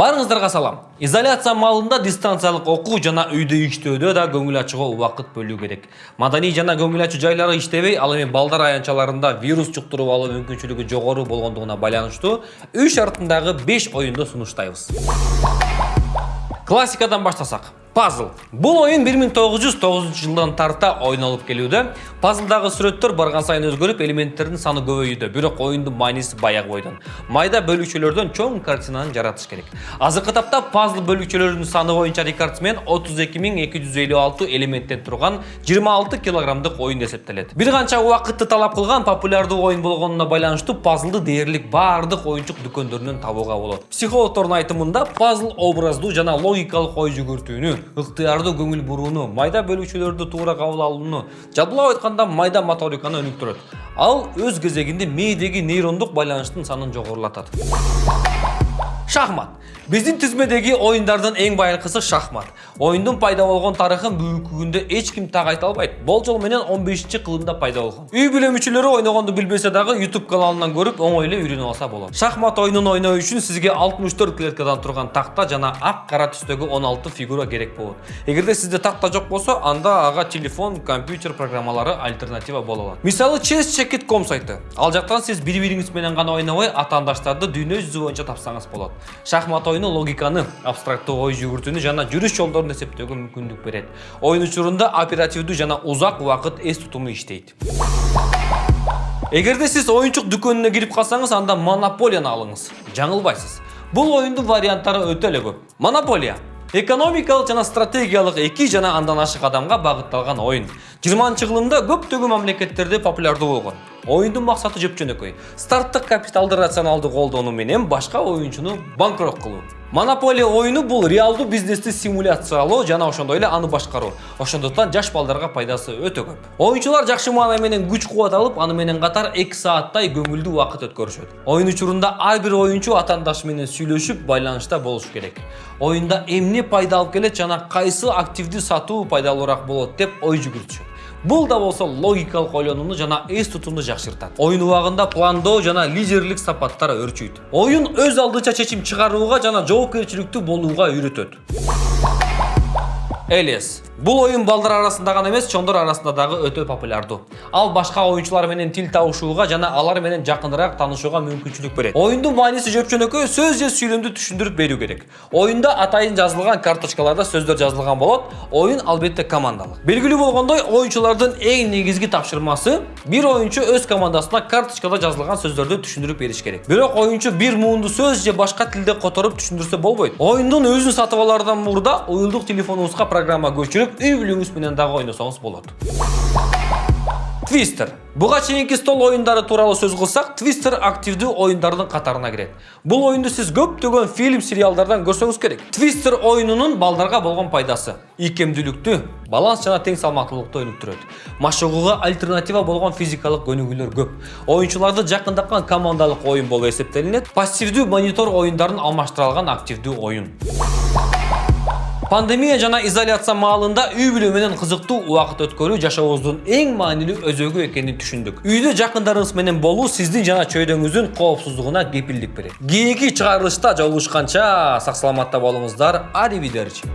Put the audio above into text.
Барыңыздарга салам. Изоляция маалында дистанциялык окуу жана үйдө иштөөдө да көңүл ачууга убакыт бөлүү керек. Маданий жана көңүл ачуу жайлары иштебей, ал эми балдар аянтчаларында вирус жуктуруп алуу мүмкүнчүлүгү жогору болгондугуна байланыштуу үй шартындагы 5 оюнду сунуштайбыз. Классикадан баштасак. Пазл. Бул оюн 1909 жылдан тарта ойнолуп келүүдө. Пазлдагы сүрөттөр барган сайын өзгөрүп, элементтердин саны көбөйүүдө. Бирок оюндун мааниси баягы бойдон. Майда бөлүкчөлөрдөн чоң картинаны жаратыш керек. Азыркы тапта пазл бөлүкчөлөрүнүн саны боюнча Рикардс менен 32256 элементтен турган 26 килограммдык оюн эсептелет. Бир канча убакытты талап кылган популярдуу оюн болгонуна байланыштуу пазлды дээрлик баардык оюнчук дүкөндөрүнөн табууга болот. Психологдордун айтымында пазл образдуу жана логикалык ой жүгүртүүнү, ыктыярдуу көңүл бурууну, майда бөлүкчөлөрдү туура кабыл алууну, жалпылап айтканда майда моториканы өнүктүрөт. Ал өз кезегинде мээдеги нейрондук байланыштын санын жогорулатат. Шахмат. Биздин тизмедеги оюндардын эң байыркысы шахмат. Оюндун пайда болгон тарыхын бүгүнкү күндө эч ким так айта албайт. Болжол менен 15-кылымда пайда болгон. Үй бүлө мүчөлөрү ойногонду билбесе дагы YouTube каналынан көрүп оңой эле үйрөнүп алса болот. Шахмат оюнун ойноо үчүн сизге 64 клеткадан турган такта жана ак кара түстөгү 16 фигура керек болот. Эгерде сизде такта жок болсо, анда ага телефон, компьютер программалары альтернатива боло алат. Мисалы chesscheckit.com сайты. Ал жактан сиз бири-бириңиз менен гана ойнобой, атаандаштарды дүйнө жүзү боюнча тапсаңыз болот. Шахмат оюну логиканы, абстрактуу ой жүгүртүүнү жана жүрүш жолдорун эсептөөгө мүмкүндүк берет. Оюн учурунда оперативдүү жана узак убакыт эс тутуму иштейт. Эгерде сиз оюнчук дүкөнүнө кирип калсаңыз, анда монополияны алыңыз. Жаңылбайсыз. Бул оюндун варианттары өтө эле көп. Монополия экономикалык жана стратегиялык эки жана андан ашык адамга багытталган оюн. 20-кылымда көптөгөн мамлекеттерде популярдуу болгон. Оюндун максаты жөп-жөнөкөй. Старттык капиталды рационалдуу колдонуу менен башка оюнчуну банкрот кылуу. Монополия оюну бул реалдуу бизнести симуляциялоо жана ошондой эле аны башкаруу. Ошондуктан жаш балдарга пайдасы өтө көп. Оюнчулар жакшы маана менен күч кубат алып, аны менен катар 2 сааттай көңүлдүү убакыт өткөрүшөт. Оюн учурунда ар бир оюнчу атаандашы менен сүйлөшүп, байланышта болуш керек. Оюнда эмне пайда алып келет жана кайсы активдүү сатуу пайдалуураак болот деп ой жүгүртүшөт. Бул да болсо логикалык ойлонууну жана эс тутумду жакшыртат. Оюн убагында пландоо жана лидерлик сапаттар өрчүйт. Оюн өз алдынча чечим чыгарууга жана жоопкерчиликтүү болууга үйрөтөт. Элес. Бул оюн балдар арасында гана эмес, чоңдор арасында дагы өтө популярдуу. Ал башка оюнчулар менен тил табышууга жана алар менен жакыныраак таанышууга мүмкүнчүлүк берет. Оюндун мааниси жөп-жөнөкөй сөз же сүйлөмдү түшүндүрүп берүү керек. Оюнда атайын жазылган карточкаларда сөздөр жазылган болот. Оюн албетте командалык. Белгилүү болгондой, оюнчулардын эң негизги тапшырмасы бир оюнчу өз командасына карточкада жазылган сөздөрдү түшүндүрүп бериш керек. Бирок оюнчу бир муунду сөз же башка тилде которуп түшүндүрсө болбойт. Оюндун өзүн сатып алаардан мурда уюлдук телефонуңузга программа көчүрүп, үй бүлөңүз менен дагы ойносоңуз болот. Твистер. Буга чейинки стол оюндары тууралуу сөз кылсак, Твистер активдүү оюндардын катарына кирет. Бул оюнду сиз көптөгөн фильм, сериалдардан көрсөңүз керек. Твистер оюнунун балдарга болгон пайдасы: ийкемдүүлүктү, баланс жана тең салмактуулукту өнүктүрөт. Машыгууга альтернатива болгон физикалык көнүгүүлөр көп. Оюнчуларды жакындаткан командалык оюн болуп эсептелинет. Пассивдүү монитор оюндарын алмаштыра алган активдүү оюн. Пандемия жана изоляция маалында үй бүлө менен кызыктуу убакыт өткөрүү жашообуздун эң маанилүү өзөгү экенин түшүндүк. Үйдө жакындарыңыз менен болуу сиздин жана чөйрөңүздүн коопсуздугуна кепилдик берет. Кийинки чыгарылышта жолугушканча сак саламатта болуңуздар. Аривидерчи.